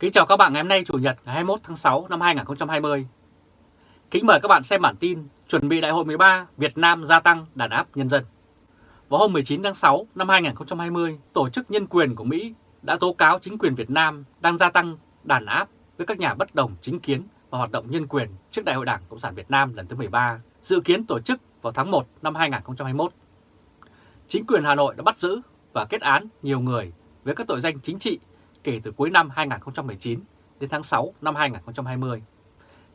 Kính chào các bạn ngày hôm nay Chủ nhật ngày 21 tháng 6 năm 2020. Kính mời các bạn xem bản tin chuẩn bị Đại hội 13 Việt Nam gia tăng đàn áp nhân dân. Vào hôm 19 tháng 6 năm 2020, Tổ chức Nhân quyền của Mỹ đã tố cáo chính quyền Việt Nam đang gia tăng đàn áp với các nhà bất đồng chính kiến và hoạt động nhân quyền trước Đại hội Đảng Cộng sản Việt Nam lần thứ 13, dự kiến tổ chức vào tháng 1 năm 2021. Chính quyền Hà Nội đã bắt giữ và kết án nhiều người với các tội danh chính trị kể từ cuối năm 2019 đến tháng 6 năm 2020.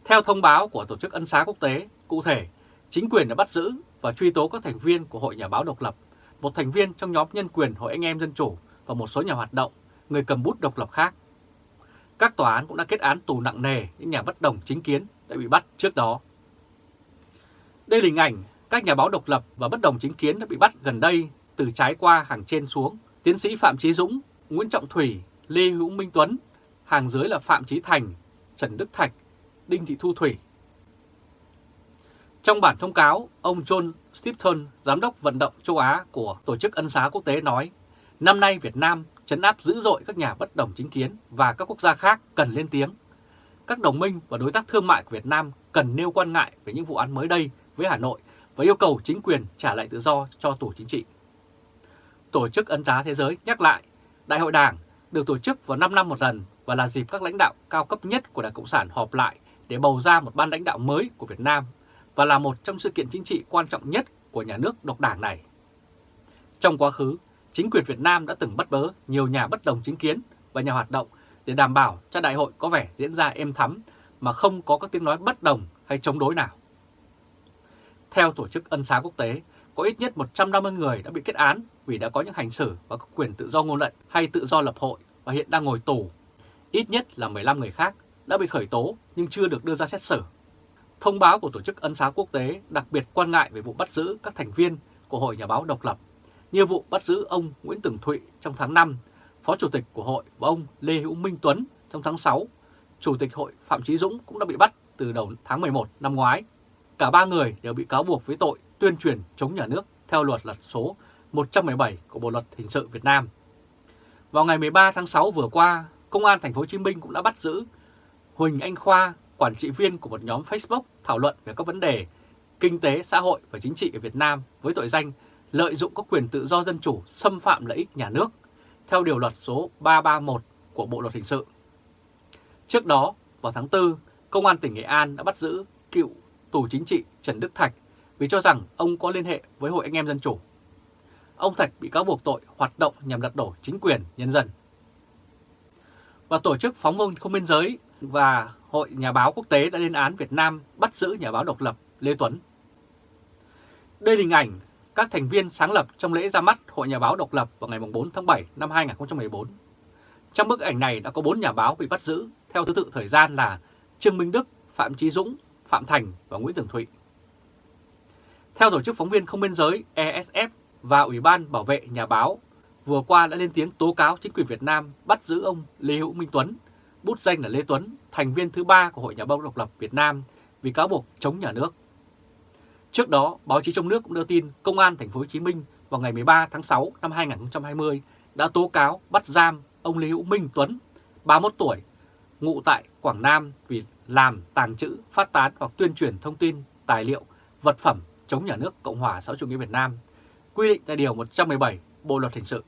Theo thông báo của Tổ chức Ân xá Quốc tế, cụ thể, chính quyền đã bắt giữ và truy tố các thành viên của Hội Nhà báo Độc lập, một thành viên trong nhóm nhân quyền Hội Anh em Dân Chủ và một số nhà hoạt động, người cầm bút độc lập khác. Các tòa án cũng đã kết án tù nặng nề những nhà bất đồng chính kiến đã bị bắt trước đó. Đây là hình ảnh các nhà báo độc lập và bất đồng chính kiến đã bị bắt gần đây từ trái qua hàng trên xuống. Tiến sĩ Phạm Trí Dũng, Nguyễn Trọng Thủy, Lê Hữu Minh Tuấn, hàng dưới là Phạm Trí Thành, Trần Đức Thạch, Đinh Thị Thu Thủy. Trong bản thông cáo, ông John Stepton, Giám đốc vận động châu Á của Tổ chức Ân xá Quốc tế nói, năm nay Việt Nam chấn áp dữ dội các nhà bất đồng chính kiến và các quốc gia khác cần lên tiếng. Các đồng minh và đối tác thương mại của Việt Nam cần nêu quan ngại về những vụ án mới đây với Hà Nội và yêu cầu chính quyền trả lại tự do cho tù chính trị. Tổ chức Ân xá Thế giới nhắc lại, Đại hội Đảng được tổ chức vào 5 năm một lần và là dịp các lãnh đạo cao cấp nhất của Đảng Cộng sản họp lại để bầu ra một ban lãnh đạo mới của Việt Nam và là một trong sự kiện chính trị quan trọng nhất của nhà nước độc đảng này. Trong quá khứ, chính quyền Việt Nam đã từng bắt bớ nhiều nhà bất đồng chính kiến và nhà hoạt động để đảm bảo cho đại hội có vẻ diễn ra êm thắm mà không có các tiếng nói bất đồng hay chống đối nào. Theo Tổ chức Ân xá Quốc tế, có ít nhất 150 người đã bị kết án vì đã có những hành xử và có quyền tự do ngôn luận hay tự do lập hội và hiện đang ngồi tù. Ít nhất là 15 người khác đã bị khởi tố nhưng chưa được đưa ra xét xử. Thông báo của Tổ chức Ân xá Quốc tế đặc biệt quan ngại về vụ bắt giữ các thành viên của Hội Nhà báo độc lập, như vụ bắt giữ ông Nguyễn Tường Thụy trong tháng 5, Phó Chủ tịch của Hội và ông Lê Hữu Minh Tuấn trong tháng 6. Chủ tịch Hội Phạm Trí Dũng cũng đã bị bắt từ đầu tháng 11 năm ngoái. Cả ba người đều bị cáo buộc với tội tuyên truyền chống nhà nước theo luật lật số 117 của Bộ luật hình sự Việt Nam. Vào ngày 13 tháng 6 vừa qua, Công an thành phố Hồ Chí Minh cũng đã bắt giữ Huỳnh Anh Khoa, quản trị viên của một nhóm Facebook thảo luận về các vấn đề kinh tế, xã hội và chính trị ở Việt Nam với tội danh lợi dụng các quyền tự do dân chủ xâm phạm lợi ích nhà nước theo điều luật số 331 của Bộ luật hình sự. Trước đó, vào tháng 4, Công an tỉnh Nghệ An đã bắt giữ cựu tù chính trị Trần Đức Thạch vì cho rằng ông có liên hệ với Hội Anh em Dân Chủ. Ông Thạch bị cáo buộc tội hoạt động nhằm lật đổ chính quyền nhân dân. Và Tổ chức Phóng viên Không biên giới và Hội Nhà báo Quốc tế đã lên án Việt Nam bắt giữ nhà báo độc lập Lê Tuấn. Đây là hình ảnh các thành viên sáng lập trong lễ ra mắt Hội Nhà báo độc lập vào ngày 4 tháng 7 năm 2014. Trong bức ảnh này đã có 4 nhà báo bị bắt giữ theo thứ tự thời gian là Trương Minh Đức, Phạm Chí Dũng, Phạm Thành và Nguyễn Tường Thụy. Theo Tổ chức Phóng viên Không biên giới ESF và Ủy ban Bảo vệ Nhà báo vừa qua đã lên tiếng tố cáo chính quyền Việt Nam bắt giữ ông Lê Hữu Minh Tuấn, bút danh là Lê Tuấn, thành viên thứ ba của Hội Nhà báo độc lập Việt Nam vì cáo buộc chống nhà nước. Trước đó, báo chí trong nước cũng đưa tin Công an thành phố Hồ Chí Minh vào ngày 13 tháng 6 năm 2020 đã tố cáo bắt giam ông Lê Hữu Minh Tuấn, 31 tuổi, ngụ tại Quảng Nam vì làm, tàng trữ, phát tán hoặc tuyên truyền thông tin, tài liệu, vật phẩm chống nhà nước Cộng hòa xã hội chủ nghĩa Việt Nam, quy định tại Điều 117 Bộ Luật Hình sự.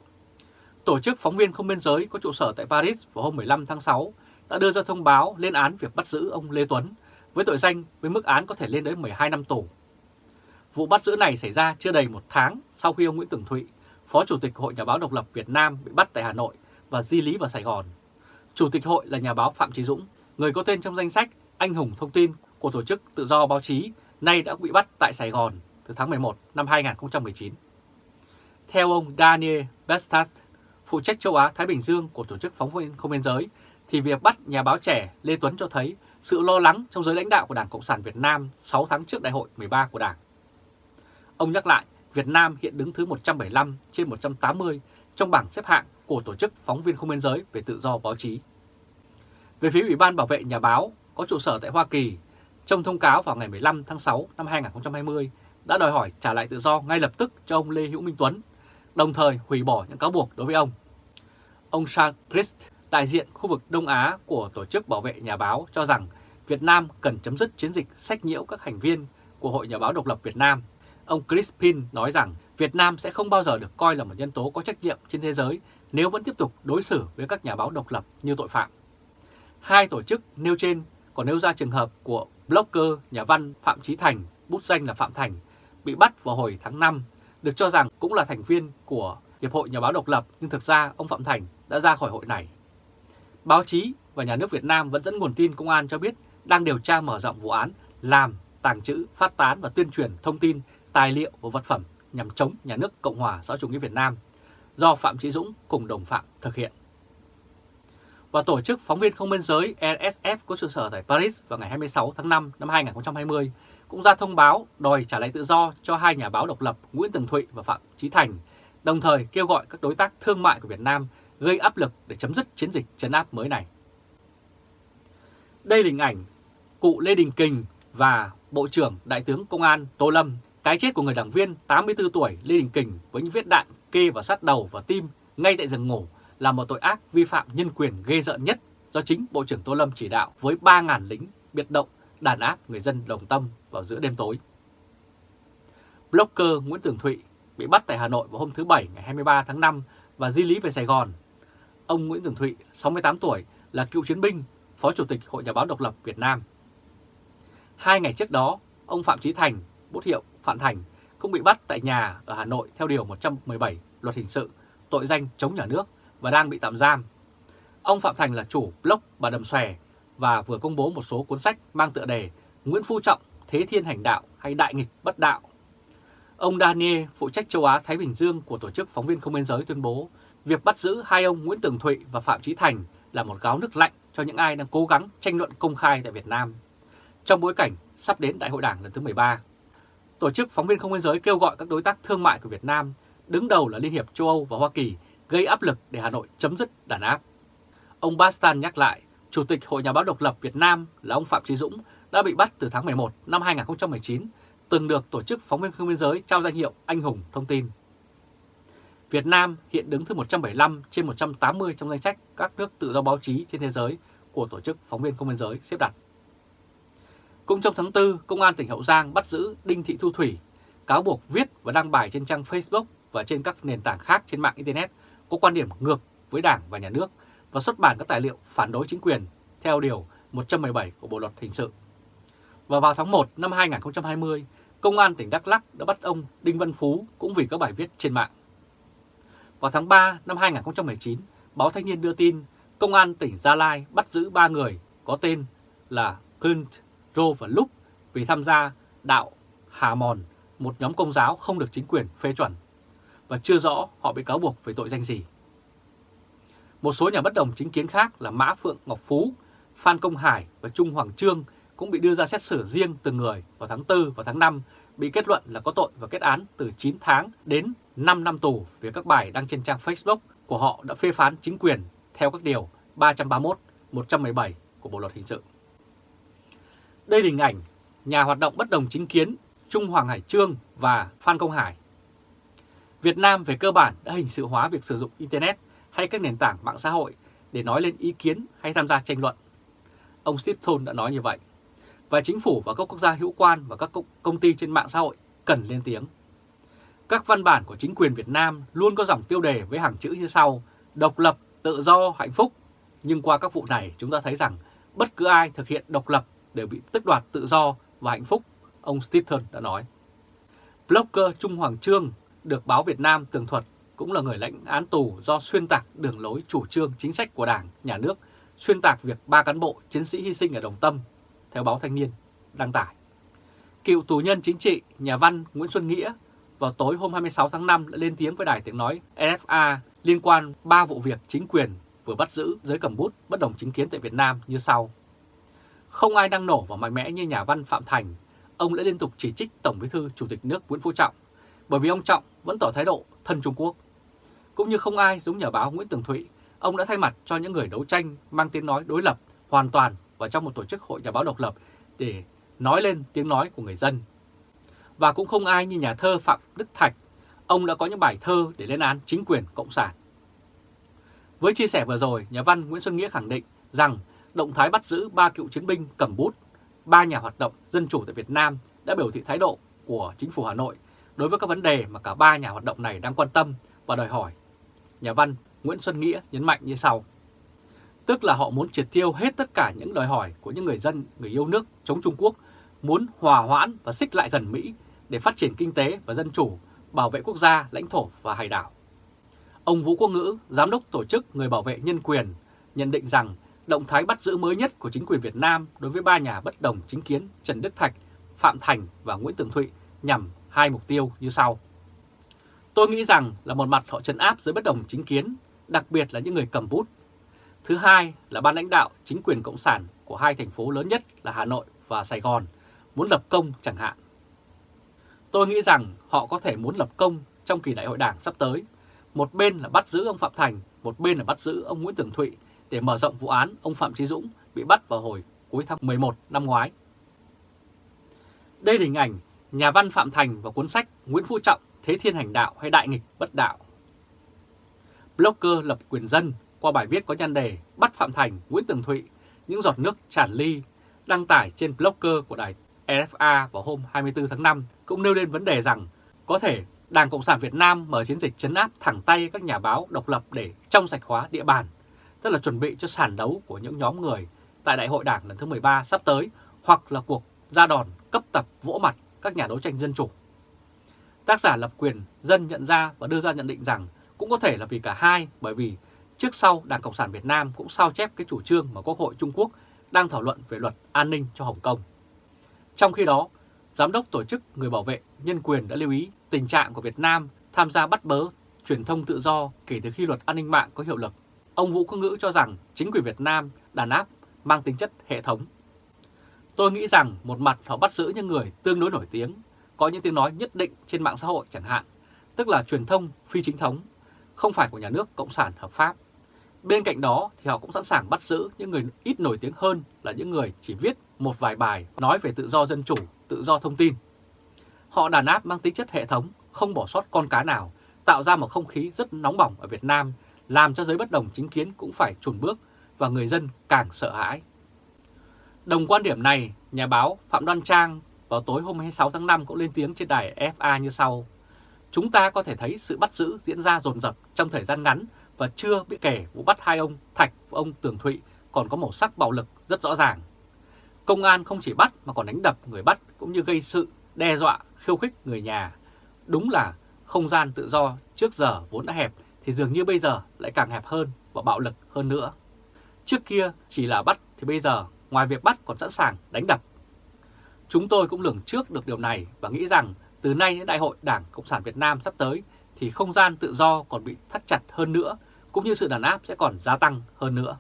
Tổ chức Phóng viên Không biên giới có trụ sở tại Paris vào hôm 15 tháng 6 đã đưa ra thông báo lên án việc bắt giữ ông Lê Tuấn với tội danh với mức án có thể lên đến 12 năm tù. Vụ bắt giữ này xảy ra chưa đầy một tháng sau khi ông Nguyễn Tường Thụy, Phó Chủ tịch Hội Nhà báo Độc lập Việt Nam bị bắt tại Hà Nội và di lý vào Sài Gòn. Chủ tịch hội là nhà báo Phạm Trí Dũng, người có tên trong danh sách Anh hùng thông tin của Tổ chức Tự do Báo chí, nay đã bị bắt tại Sài Gòn từ tháng 11 năm 2019. Theo ông Daniel Bestas, phụ trách châu Á-Thái Bình Dương của Tổ chức Phóng viên Không biên giới, thì việc bắt nhà báo trẻ Lê Tuấn cho thấy sự lo lắng trong giới lãnh đạo của Đảng Cộng sản Việt Nam 6 tháng trước đại hội 13 của Đảng. Ông nhắc lại, Việt Nam hiện đứng thứ 175 trên 180 trong bảng xếp hạng của Tổ chức Phóng viên Không biên giới về tự do báo chí. Về phía Ủy ban Bảo vệ Nhà báo có trụ sở tại Hoa Kỳ, trong thông cáo vào ngày 15 tháng 6 năm 2020 đã đòi hỏi trả lại tự do ngay lập tức cho ông Lê Hữu Minh Tuấn, đồng thời hủy bỏ những cáo buộc đối với ông. Ông Charles Christ, đại diện khu vực Đông Á của Tổ chức Bảo vệ Nhà báo cho rằng Việt Nam cần chấm dứt chiến dịch sách nhiễu các thành viên của Hội Nhà báo độc lập Việt Nam. Ông Crispin nói rằng Việt Nam sẽ không bao giờ được coi là một nhân tố có trách nhiệm trên thế giới nếu vẫn tiếp tục đối xử với các nhà báo độc lập như tội phạm. Hai tổ chức nêu trên còn nêu ra trường hợp của blogger nhà văn Phạm Trí Thành, bút danh là Phạm Thành, bị bắt vào hồi tháng 5, được cho rằng cũng là thành viên của Hiệp hội Nhà báo độc lập nhưng thực ra ông Phạm Thành đã ra khỏi hội này. Báo chí và nhà nước Việt Nam vẫn dẫn nguồn tin công an cho biết đang điều tra mở rộng vụ án làm, tàng trữ, phát tán và tuyên truyền thông tin, tài liệu và vật phẩm nhằm chống nhà nước Cộng hòa xã chủ nghĩa Việt Nam do Phạm Trí Dũng cùng đồng phạm thực hiện. Và tổ chức phóng viên không biên giới RSF có trụ sở tại Paris vào ngày 26 tháng 5 năm 2020 cũng ra thông báo đòi trả lại tự do cho hai nhà báo độc lập Nguyễn Tường Thụy và Phạm Trí Thành, đồng thời kêu gọi các đối tác thương mại của Việt Nam gây áp lực để chấm dứt chiến dịch chấn áp mới này. Đây là hình ảnh cụ Lê Đình Kình và Bộ trưởng Đại tướng Công an Tô Lâm, cái chết của người đảng viên 84 tuổi Lê Đình Kình với những vết đạn kê vào sát đầu và tim ngay tại giường ngủ là một tội ác vi phạm nhân quyền ghê rợn nhất do chính Bộ trưởng Tô Lâm chỉ đạo với 3.000 lính biệt động đàn áp người dân đồng tâm vào giữa đêm tối. Blogger Nguyễn Tường Thụy bị bắt tại Hà Nội vào hôm thứ Bảy ngày 23 tháng 5 và di lý về Sài Gòn. Ông Nguyễn Tường Thụy, 68 tuổi, là cựu chiến binh, Phó Chủ tịch Hội Nhà báo Độc lập Việt Nam. Hai ngày trước đó, ông Phạm Trí Thành, bút hiệu Phạm Thành, cũng bị bắt tại nhà ở Hà Nội theo Điều 117 Luật Hình sự, tội danh chống nhà nước và đang bị tạm giam. Ông Phạm Thành là chủ blog Bà Đầm Xòe và vừa công bố một số cuốn sách mang tựa đề Nguyễn Phú Trọng, Thế Thiên Hành Đạo hay Đại Nghịch Bất Đạo. Ông Daniel, phụ trách châu Á-Thái Bình Dương của Tổ chức Phóng viên Không biên giới tuyên bố việc bắt giữ hai ông Nguyễn Tường Thụy và Phạm Trí Thành là một gáo nước lạnh cho những ai đang cố gắng tranh luận công khai tại Việt Nam. Trong bối cảnh sắp đến Đại hội Đảng lần thứ 13, Tổ chức Phóng viên Không biên giới kêu gọi các đối tác thương mại của Việt Nam, đứng đầu là Liên hiệp châu Âu và Hoa Kỳ, gây áp lực để Hà Nội chấm dứt đàn áp. Ông Bastan nhắc lại, Chủ tịch Hội Nhà báo độc lập Việt Nam là ông Phạm Trí Dũng đã bị bắt từ tháng 11 năm 2019, từng được Tổ chức Phóng viên Không biên giới trao danh hiệu Anh hùng thông tin. Việt Nam hiện đứng thứ 175 trên 180 trong danh sách các nước tự do báo chí trên thế giới của Tổ chức Phóng viên Không biên giới xếp đặt. Cũng trong tháng 4, Công an tỉnh Hậu Giang bắt giữ Đinh Thị Thu Thủy, cáo buộc viết và đăng bài trên trang Facebook và trên các nền tảng khác trên mạng Internet có quan điểm ngược với Đảng và Nhà nước và xuất bản các tài liệu phản đối chính quyền theo Điều 117 của Bộ Luật Hình sự. Và vào tháng 1 năm 2020, Công an tỉnh Đắk lắc đã bắt ông Đinh Văn Phú cũng vì các bài viết trên mạng. Vào tháng 3 năm 2019, báo Thanh niên đưa tin Công an tỉnh Gia Lai bắt giữ 3 người có tên là Clint, Rô và Lúc vì tham gia đạo Hà Mòn, một nhóm công giáo không được chính quyền phê chuẩn, và chưa rõ họ bị cáo buộc về tội danh gì. Một số nhà bất đồng chính kiến khác là Mã Phượng Ngọc Phú, Phan Công Hải và Trung Hoàng Trương cũng bị đưa ra xét xử riêng từng người vào tháng 4 và tháng 5, bị kết luận là có tội và kết án từ 9 tháng đến 5 năm tù vì các bài đăng trên trang Facebook của họ đã phê phán chính quyền theo các điều 331, 117 của Bộ Luật Hình sự. Đây là hình ảnh nhà hoạt động bất đồng chính kiến Trung Hoàng Hải Trương và Phan Công Hải. Việt Nam về cơ bản đã hình sự hóa việc sử dụng Internet hay các nền tảng mạng xã hội để nói lên ý kiến hay tham gia tranh luận. Ông Steve Thôn đã nói như vậy. Và chính phủ và các quốc gia hữu quan và các công ty trên mạng xã hội cần lên tiếng. Các văn bản của chính quyền Việt Nam luôn có dòng tiêu đề với hàng chữ như sau, độc lập, tự do, hạnh phúc. Nhưng qua các vụ này chúng ta thấy rằng bất cứ ai thực hiện độc lập đều bị tước đoạt tự do và hạnh phúc, ông Stephen đã nói. Blogger Trung Hoàng Trương được báo Việt Nam tường thuật cũng là người lãnh án tù do xuyên tạc đường lối chủ trương chính sách của Đảng, Nhà nước, xuyên tạc việc ba cán bộ chiến sĩ hy sinh ở Đồng Tâm, theo báo Thanh niên đăng tải. Cựu tù nhân chính trị, nhà văn Nguyễn Xuân Nghĩa vào tối hôm 26 tháng 5 đã lên tiếng với đài tiếng nói FA liên quan ba vụ việc chính quyền vừa bắt giữ giới cầm bút bất đồng chính kiến tại Việt Nam như sau. Không ai đang nổ và mạnh mẽ như nhà văn Phạm Thành, ông đã liên tục chỉ trích Tổng bí thư Chủ tịch nước Nguyễn Phú Trọng, bởi vì ông Trọng vẫn tỏ thái độ thân Trung Quốc. Cũng như không ai giống nhà báo Nguyễn Tường Thụy, ông đã thay mặt cho những người đấu tranh mang tiếng nói đối lập hoàn toàn và trong một tổ chức hội nhà báo độc lập để nói lên tiếng nói của người dân. Và cũng không ai như nhà thơ Phạm Đức Thạch, ông đã có những bài thơ để lên án chính quyền Cộng sản. Với chia sẻ vừa rồi, nhà văn Nguyễn Xuân Nghĩa khẳng định rằng động thái bắt giữ ba cựu chiến binh cầm bút, ba nhà hoạt động dân chủ tại Việt Nam đã biểu thị thái độ của chính phủ Hà Nội đối với các vấn đề mà cả ba nhà hoạt động này đang quan tâm và đòi hỏi. Nhà văn Nguyễn Xuân Nghĩa nhấn mạnh như sau. Tức là họ muốn triệt tiêu hết tất cả những đòi hỏi của những người dân, người yêu nước chống Trung Quốc, muốn hòa hoãn và xích lại gần Mỹ để phát triển kinh tế và dân chủ, bảo vệ quốc gia, lãnh thổ và hải đảo. Ông Vũ Quốc Ngữ, Giám đốc Tổ chức Người Bảo vệ Nhân quyền, nhận định rằng động thái bắt giữ mới nhất của chính quyền Việt Nam đối với ba nhà bất đồng chính kiến Trần Đức Thạch, Phạm Thành và Nguyễn Tường Thụy nhằm hai mục tiêu như sau. Tôi nghĩ rằng là một mặt họ trấn áp giới bất đồng chính kiến, đặc biệt là những người cầm bút. Thứ hai là ban lãnh đạo chính quyền Cộng sản của hai thành phố lớn nhất là Hà Nội và Sài Gòn muốn lập công chẳng hạn. Tôi nghĩ rằng họ có thể muốn lập công trong kỳ đại hội đảng sắp tới. Một bên là bắt giữ ông Phạm Thành, một bên là bắt giữ ông Nguyễn Tường Thụy để mở rộng vụ án ông Phạm Trí Dũng bị bắt vào hồi cuối tháng 11 năm ngoái. Đây là hình ảnh nhà văn Phạm Thành và cuốn sách Nguyễn Phú Trọng Thế Thiên Hành Đạo hay Đại Nghịch Bất Đạo. Blogger lập quyền dân qua bài viết có nhan đề Bắt Phạm Thành, Nguyễn Tường Thụy, những giọt nước tràn ly đăng tải trên blogger của đài RFA vào hôm 24 tháng 5 cũng nêu lên vấn đề rằng có thể Đảng Cộng sản Việt Nam mở chiến dịch chấn áp thẳng tay các nhà báo độc lập để trong sạch hóa địa bàn, tức là chuẩn bị cho sàn đấu của những nhóm người tại Đại hội Đảng lần thứ 13 sắp tới hoặc là cuộc ra đòn cấp tập vỗ mặt các nhà đấu tranh dân chủ. Tác giả lập quyền dân nhận ra và đưa ra nhận định rằng cũng có thể là vì cả hai bởi vì trước sau Đảng Cộng sản Việt Nam cũng sao chép cái chủ trương mà Quốc hội Trung Quốc đang thảo luận về luật an ninh cho Hồng Kông. Trong khi đó, Giám đốc Tổ chức Người Bảo vệ Nhân quyền đã lưu ý tình trạng của Việt Nam tham gia bắt bớ truyền thông tự do kể từ khi luật an ninh mạng có hiệu lực. Ông Vũ Quốc Ngữ cho rằng chính quyền Việt Nam đàn áp mang tính chất hệ thống. Tôi nghĩ rằng một mặt họ bắt giữ những người tương đối nổi tiếng, có những tiếng nói nhất định trên mạng xã hội chẳng hạn, tức là truyền thông phi chính thống, không phải của nhà nước Cộng sản hợp pháp. Bên cạnh đó thì họ cũng sẵn sàng bắt giữ những người ít nổi tiếng hơn là những người chỉ viết một vài bài nói về tự do dân chủ, tự do thông tin. Họ đàn áp mang tính chất hệ thống, không bỏ sót con cá nào, tạo ra một không khí rất nóng bỏng ở Việt Nam, làm cho giới bất đồng chính kiến cũng phải chùn bước và người dân càng sợ hãi. Đồng quan điểm này, nhà báo Phạm Đoan Trang vào tối hôm 26 tháng 5 cũng lên tiếng trên đài FA như sau. Chúng ta có thể thấy sự bắt giữ diễn ra dồn dập trong thời gian ngắn và chưa bị kể vụ bắt hai ông Thạch và ông Tường Thụy còn có màu sắc bạo lực rất rõ ràng. Công an không chỉ bắt mà còn đánh đập người bắt cũng như gây sự, đe dọa, khiêu khích người nhà. Đúng là không gian tự do trước giờ vốn đã hẹp thì dường như bây giờ lại càng hẹp hơn và bạo lực hơn nữa. Trước kia chỉ là bắt thì bây giờ ngoài việc bắt còn sẵn sàng đánh đập. Chúng tôi cũng lường trước được điều này và nghĩ rằng từ nay đến Đại hội Đảng Cộng sản Việt Nam sắp tới thì không gian tự do còn bị thắt chặt hơn nữa, cũng như sự đàn áp sẽ còn gia tăng hơn nữa.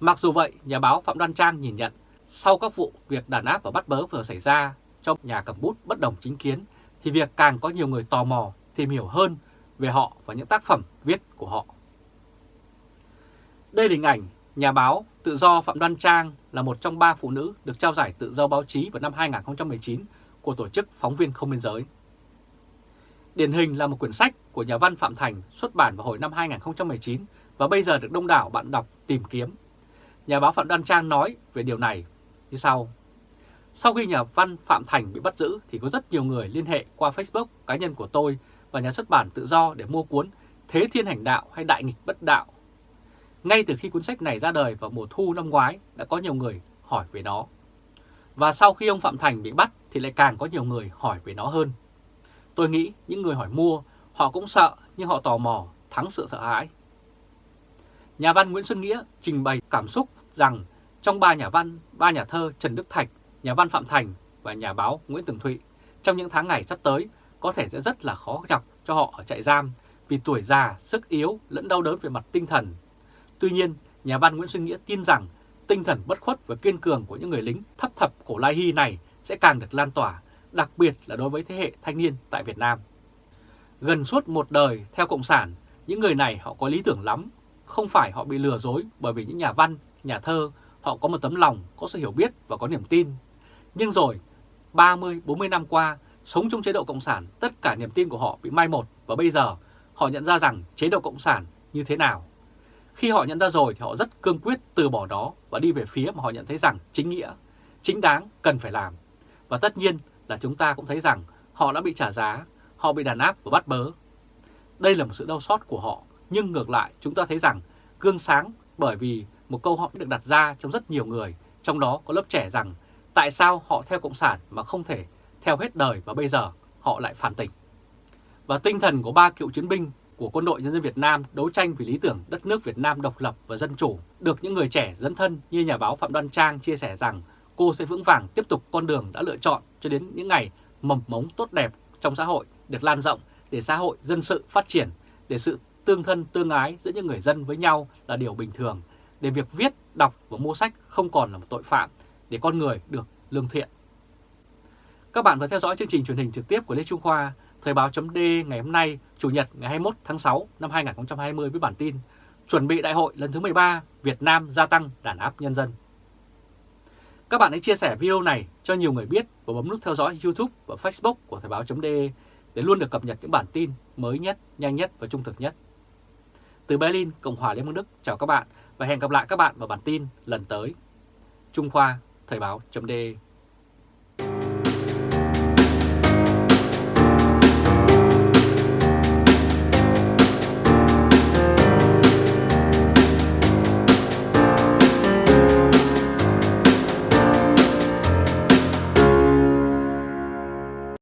Mặc dù vậy, nhà báo Phạm Đoan Trang nhìn nhận, sau các vụ việc đàn áp và bắt bớ vừa xảy ra trong nhà cầm bút bất đồng chính kiến, thì việc càng có nhiều người tò mò tìm hiểu hơn về họ và những tác phẩm viết của họ. Đây là hình ảnh nhà báo tự do Phạm Đoan Trang là một trong ba phụ nữ được trao giải tự do báo chí vào năm 2019 của Tổ chức Phóng viên Không Biên Giới. Điển hình là một quyển sách của nhà văn Phạm Thành xuất bản vào hồi năm 2019 và bây giờ được đông đảo bạn đọc tìm kiếm. Nhà báo Phạm Đoan Trang nói về điều này như sau. Sau khi nhà văn Phạm Thành bị bắt giữ thì có rất nhiều người liên hệ qua Facebook cá nhân của tôi và nhà xuất bản tự do để mua cuốn Thế Thiên Hành Đạo hay Đại Nghịch Bất Đạo. Ngay từ khi cuốn sách này ra đời vào mùa thu năm ngoái đã có nhiều người hỏi về nó. Và sau khi ông Phạm Thành bị bắt thì lại càng có nhiều người hỏi về nó hơn. Tôi nghĩ những người hỏi mua, họ cũng sợ nhưng họ tò mò, thắng sự sợ hãi. Nhà văn Nguyễn Xuân Nghĩa trình bày cảm xúc rằng trong ba nhà văn, ba nhà thơ Trần Đức Thạch, nhà văn Phạm Thành và nhà báo Nguyễn Tường Thụy, trong những tháng ngày sắp tới có thể sẽ rất là khó gặp cho họ ở trại giam vì tuổi già, sức yếu lẫn đau đớn về mặt tinh thần. Tuy nhiên, nhà văn Nguyễn Xuân Nghĩa tin rằng tinh thần bất khuất và kiên cường của những người lính thấp thập cổ Lai Hy này sẽ càng được lan tỏa đặc biệt là đối với thế hệ thanh niên tại Việt Nam. Gần suốt một đời theo Cộng sản, những người này họ có lý tưởng lắm, không phải họ bị lừa dối bởi vì những nhà văn, nhà thơ, họ có một tấm lòng, có sự hiểu biết và có niềm tin. Nhưng rồi, 30-40 năm qua, sống trong chế độ Cộng sản, tất cả niềm tin của họ bị mai một và bây giờ họ nhận ra rằng chế độ Cộng sản như thế nào. Khi họ nhận ra rồi thì họ rất cương quyết từ bỏ đó và đi về phía mà họ nhận thấy rằng chính nghĩa, chính đáng cần phải làm. Và tất nhiên là chúng ta cũng thấy rằng họ đã bị trả giá, họ bị đàn áp và bắt bớ. Đây là một sự đau xót của họ, nhưng ngược lại chúng ta thấy rằng gương sáng bởi vì một câu hỏi được đặt ra trong rất nhiều người, trong đó có lớp trẻ rằng tại sao họ theo Cộng sản mà không thể theo hết đời và bây giờ họ lại phản tỉnh. Và tinh thần của ba cựu chiến binh của quân đội nhân dân Việt Nam đấu tranh vì lý tưởng đất nước Việt Nam độc lập và dân chủ được những người trẻ dẫn thân như nhà báo Phạm Đoan Trang chia sẻ rằng cô sẽ vững vàng tiếp tục con đường đã lựa chọn cho đến những ngày mầm mống tốt đẹp trong xã hội được lan rộng để xã hội dân sự phát triển, để sự tương thân tương ái giữa những người dân với nhau là điều bình thường, để việc viết, đọc và mua sách không còn là một tội phạm, để con người được lương thiện. Các bạn vừa theo dõi chương trình truyền hình trực tiếp của Lê Trung Khoa, Thời báo chấm ngày hôm nay, Chủ nhật ngày 21 tháng 6 năm 2020 với bản tin Chuẩn bị đại hội lần thứ 13, Việt Nam gia tăng đàn áp nhân dân. Các bạn hãy chia sẻ video này cho nhiều người biết và bấm nút theo dõi YouTube và Facebook của Thời Báo .d để luôn được cập nhật những bản tin mới nhất, nhanh nhất và trung thực nhất. Từ Berlin, Cộng hòa Liên bang Đức, chào các bạn và hẹn gặp lại các bạn vào bản tin lần tới. Trung Khoa, Thời báo.de